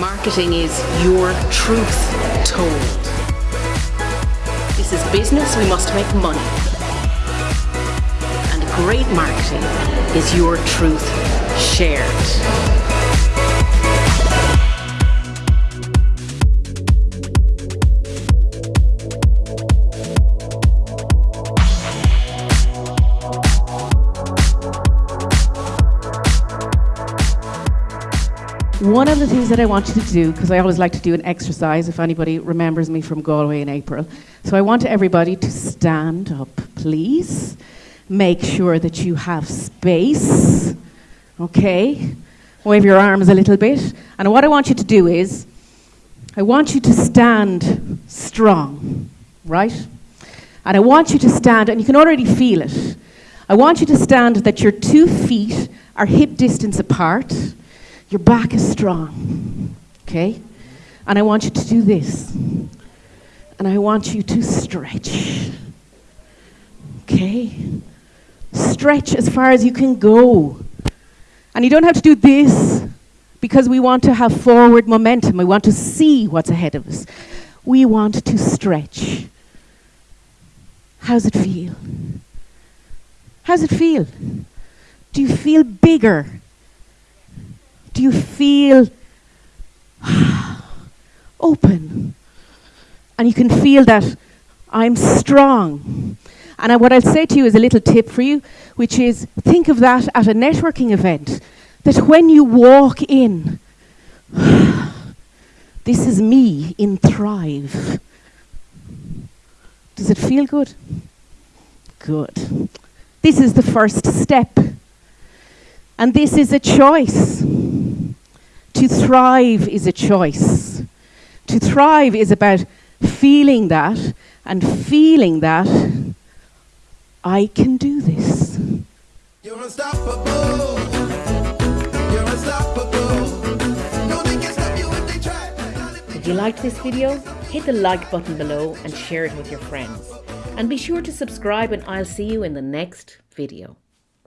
Marketing is your truth told. This is business, we must make money. And great marketing is your truth shared. One of the things that I want you to do, because I always like to do an exercise if anybody remembers me from Galway in April. So I want everybody to stand up, please. Make sure that you have space. Okay? Wave your arms a little bit. And what I want you to do is, I want you to stand strong, right? And I want you to stand, and you can already feel it. I want you to stand that your two feet are hip distance apart your back is strong, okay? And I want you to do this. And I want you to stretch, okay? Stretch as far as you can go. And you don't have to do this because we want to have forward momentum. We want to see what's ahead of us. We want to stretch. How's it feel? How's it feel? Do you feel bigger? Do you feel open? And you can feel that I'm strong. And what I'll say to you is a little tip for you, which is think of that at a networking event. That when you walk in, this is me in Thrive. Does it feel good? Good. This is the first step. And this is a choice. To thrive is a choice. To thrive is about feeling that and feeling that I can do this. You're unstoppable. You're unstoppable. No, they can stop you if they try. If you liked this video, hit the like button below and share it with your friends. And be sure to subscribe and I'll see you in the next video.